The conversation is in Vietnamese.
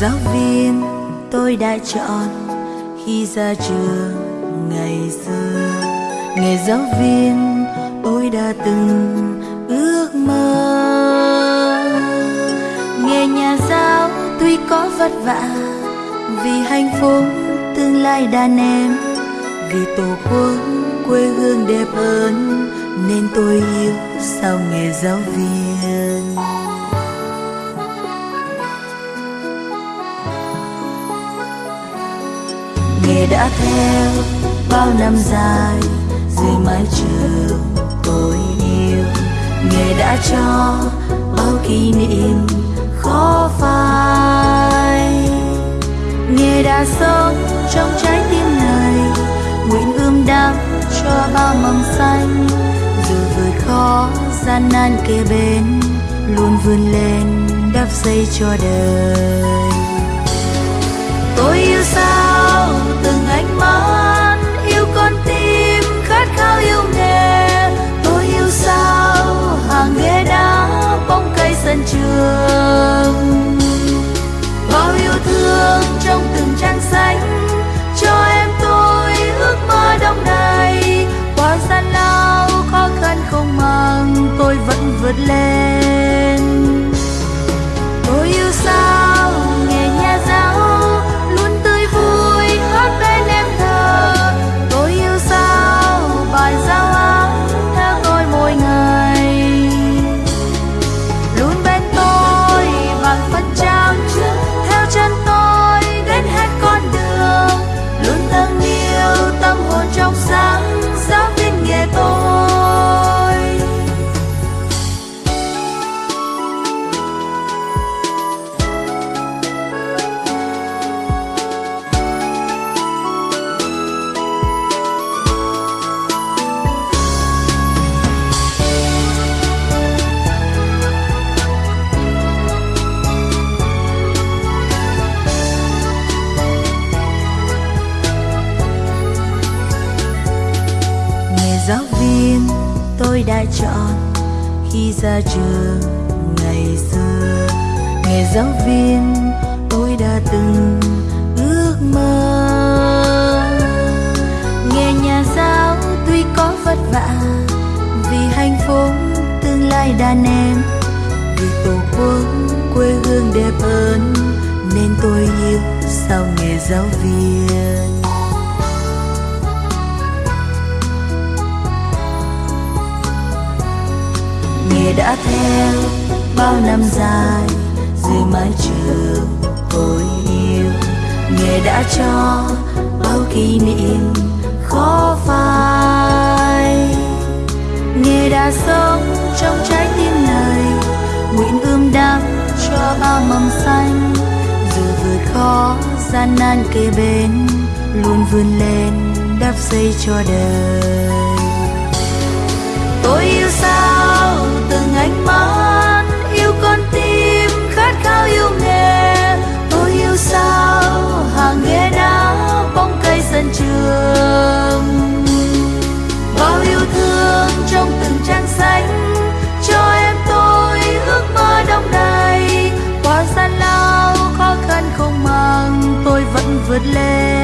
giáo viên, tôi đã chọn khi ra trường ngày xưa. Nghề giáo viên, tôi đã từng ước mơ. Nghề nhà giáo, tuy có vất vả, vì hạnh phúc tương lai đàn em. Vì tổ quốc quê hương đẹp hơn, nên tôi yêu sao nghề giáo viên. Nghề đã theo bao năm dài, dưới mái trường tôi yêu. Nghề đã cho bao kỷ niệm khó phai. Nghề đã sống trong trái tim này, nguyện ươm đắp cho bao mầm xanh. Dù vượt khó, gian nan kề bên luôn vươn lên đắp xây cho đời. Tôi yêu sao vượt lên tôi yêu sao tôi đã chọn khi ra trường ngày xưa. Nghề giáo viên tôi đã từng ước mơ. Nghề nhà giáo tuy có vất vả vì hạnh phúc tương lai đàn em vì tổ quốc quê hương đẹp hơn nên tôi yêu sao nghề giáo viên. Nghề đã theo bao năm dài, dưới mái trường tôi yêu. Nghề đã cho bao kỷ niệm khó phai. Nghề đã sống trong trái tim này, nguyện ươm đắng cho bao mầm xanh. Dù vượt khó, gian nan kề bên luôn vươn lên đắp xây cho đời. Tôi yêu sao? Từng mắt yêu con tim khát khao yêu nghề. Tôi yêu sao, hàng ghế đá bóng cây sân trường. Bao yêu thương trong từng trang sách, cho em tôi ước mơ đông đầy. Qua gian lao khó khăn không màng, tôi vẫn vượt lên.